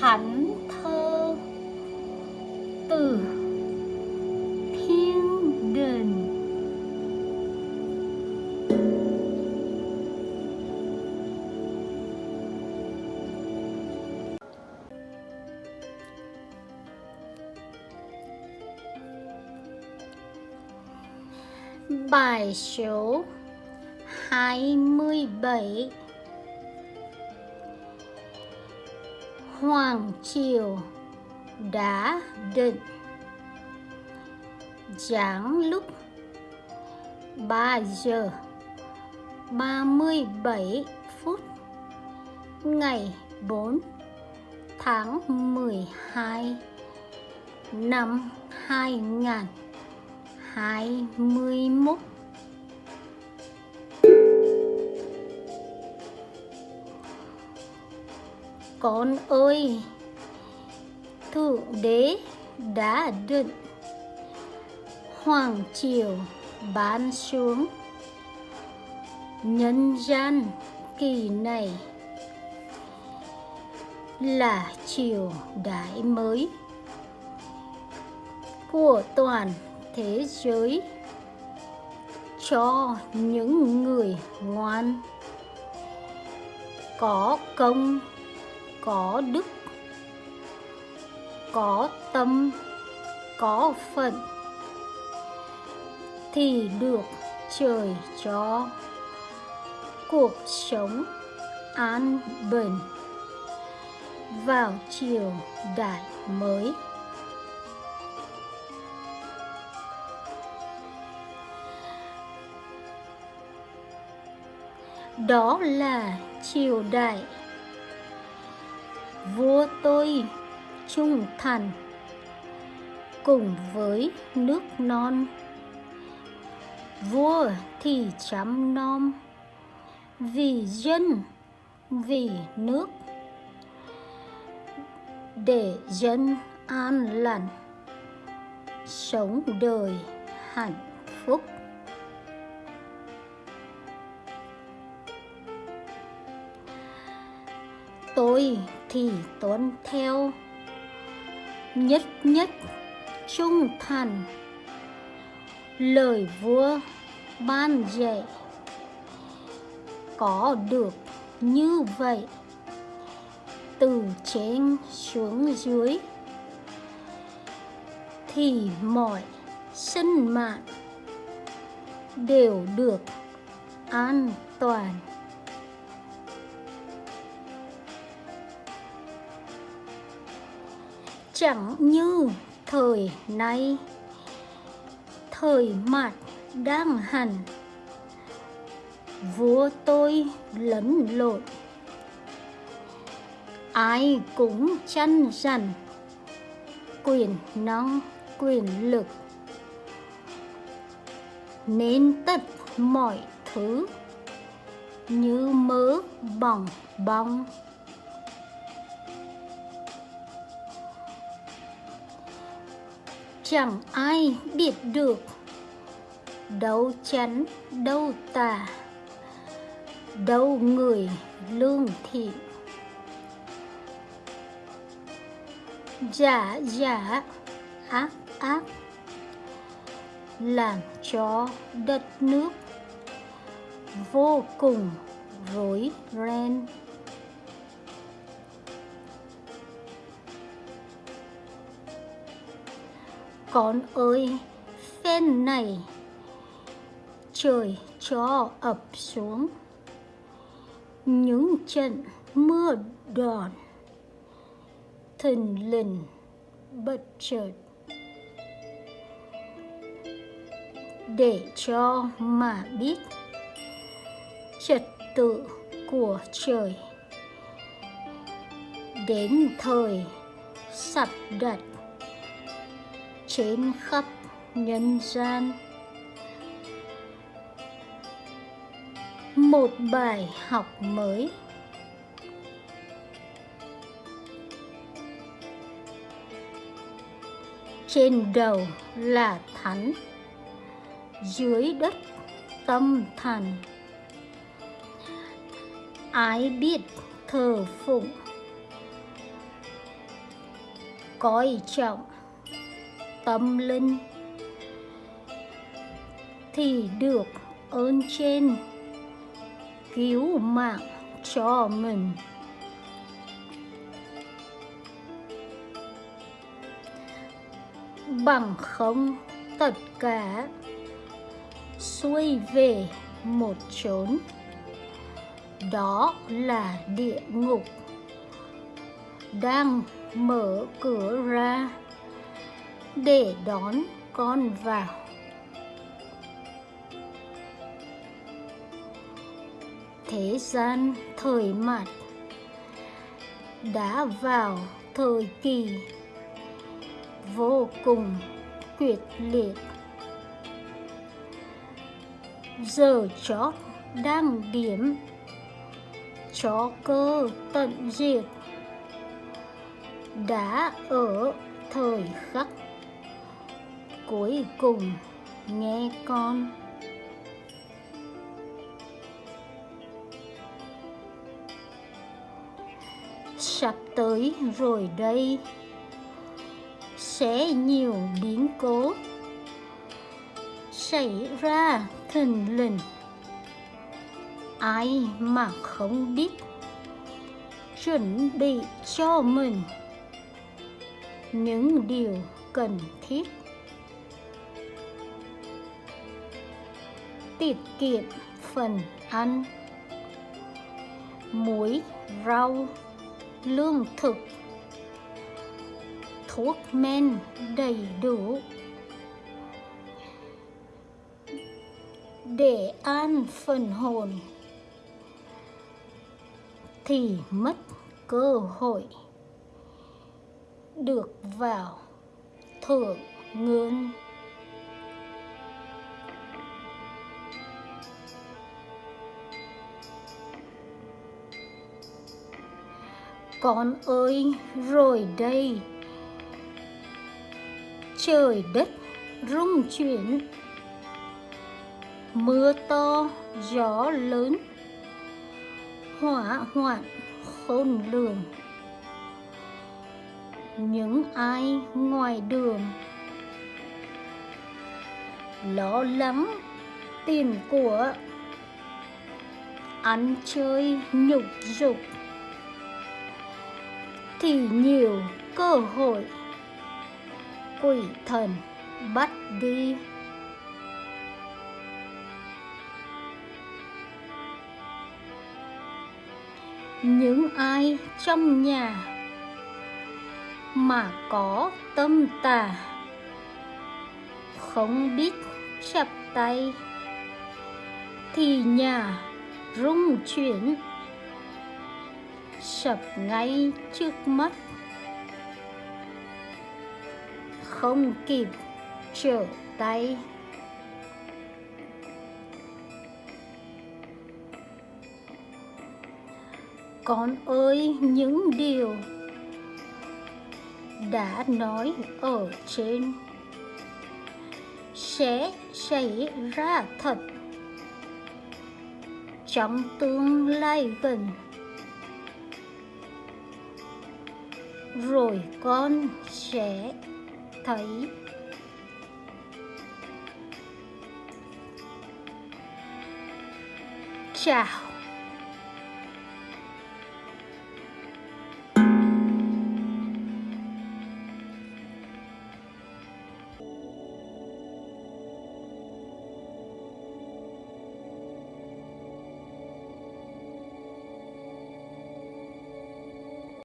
thánh thơ từ thiên đình Bài số 27 Hoàng Triều đã định giảng lúc 3 giờ 37 phút ngày 4 tháng 12 năm 2021 Con ơi, Thượng Đế đã định. Hoàng Triều bán xuống. Nhân gian kỳ này là triều đại mới của toàn thế giới. Cho những người ngoan có công có đức, có tâm, có phận, thì được trời cho. Cuộc sống an bình vào chiều đại mới. Đó là triều đại vua tôi, trung thành cùng với nước non. Vua thì chăm nom vì dân, vì nước. Để dân an lành, sống đời hạnh phúc. Tôi thì tuân theo. Nhất nhất trung thành. Lời vua ban dạy. Có được như vậy. Từ trên xuống dưới. Thì mọi sinh mạng đều được an toàn. Chẳng như thời nay. Thời mạt đang hẳn. Vua tôi lẫn lộn. Ai cũng chăn rằn quyền năng, quyền lực. Nên tất mọi thứ như mớ bỏng bong. Chẳng ai biết được. Đâu chắn, đâu tà. Đâu người lương thiện giả giả ác ác làm cho đất nước vô cùng rối ren. Con ơi phen này. Trời cho ập xuống. Những trận mưa đòn. Thình lình bất chợt. Để cho mà biết, trật tự của trời. Đến thời sắp đặt trên khắp nhân gian. Một bài học mới. Trên đầu là thánh, dưới đất tâm thần. Ai biết thờ phụng? Coi trọng tâm linh thì được ơn trên cứu mạng cho mình. Bằng không, tất cả xuôi về một chốn. Đó là địa ngục đang mở cửa ra để đón con vào. Thế gian thời mạt đã vào thời kỳ vô cùng quyết liệt. Giờ chót đang điểm chó cơ tận diệt đã ở thời khắc cuối cùng. Nghe con. Sắp tới rồi đây. Sẽ nhiều biến cố. Xảy ra thình lình ai mà không biết. Chuẩn bị cho mình. Những điều cần thiết. Tiết kiệm phần ăn. Muối rau, lương thực, thuốc men đầy đủ. Để an phần hồn thì mất cơ hội được vào thượng ngươn con ơi, rồi đây. Trời đất, rung chuyển. Mưa to, gió lớn. Hỏa hoạn, khôn lường. Những ai ngoài đường. Lo lắng tiền của. Ăn chơi nhục dục thì nhiều cơ hội. Quỷ thần bắt đi. Những ai trong nhà mà có tâm tà không biết chập tay thì nhà rung chuyển sập ngay trước mắt. Không kịp trở tay. Con ơi, những điều đã nói ở trên sẽ xảy ra thật. Trong tương lai gần rồi con sẽ thấy. Chào.